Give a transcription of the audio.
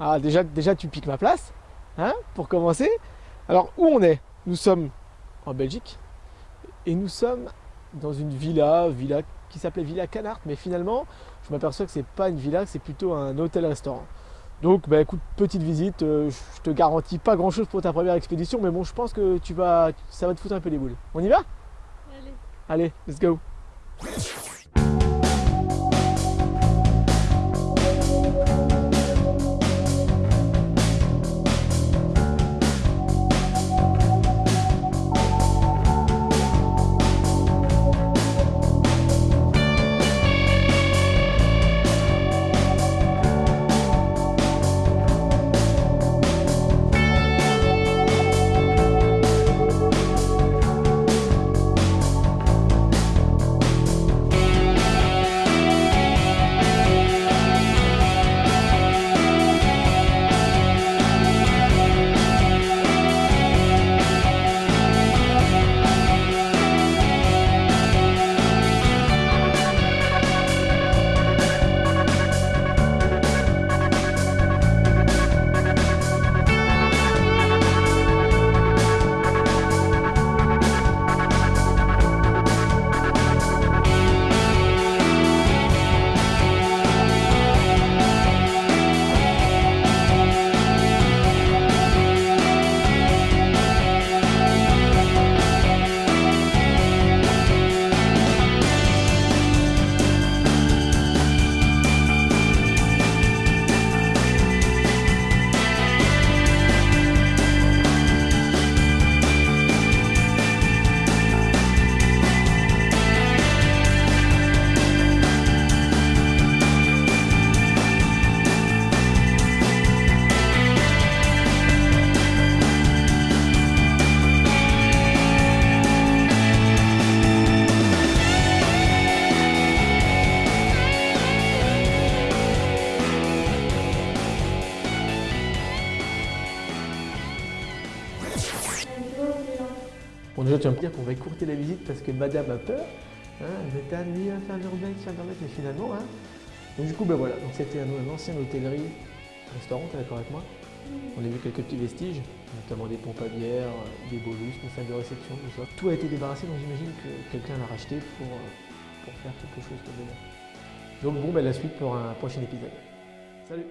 Ah, déjà, déjà, tu piques ma place, hein, pour commencer. Alors, où on est? Nous sommes en Belgique et nous sommes dans une villa, villa qui s'appelait Villa Canart, mais finalement, je m'aperçois que c'est pas une villa, c'est plutôt un hôtel-restaurant. Donc, bah, écoute, petite visite, euh, je te garantis pas grand chose pour ta première expédition, mais bon, je pense que tu vas, ça va te foutre un peu les boules. On y va? Allez. Allez, let's go Bon, déjà, tu vas me dire qu'on va écourter la visite parce que madame a peur. Hein, elle était amenée à faire l'urbex, faire l'urbex, mais finalement, hein. Donc, du coup, ben voilà, donc c'était un, un ancienne hôtellerie, restaurant, t'es d'accord avec moi? On a vu quelques petits vestiges, notamment des pompes à bière, des beaux lustres, une salle de réception, tout ça. Tout a été débarrassé, donc j'imagine que quelqu'un l'a racheté pour, euh, pour faire quelque chose comme ça. Donc bon, ben la suite pour un prochain épisode. Salut